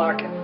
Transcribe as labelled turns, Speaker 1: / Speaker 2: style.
Speaker 1: market.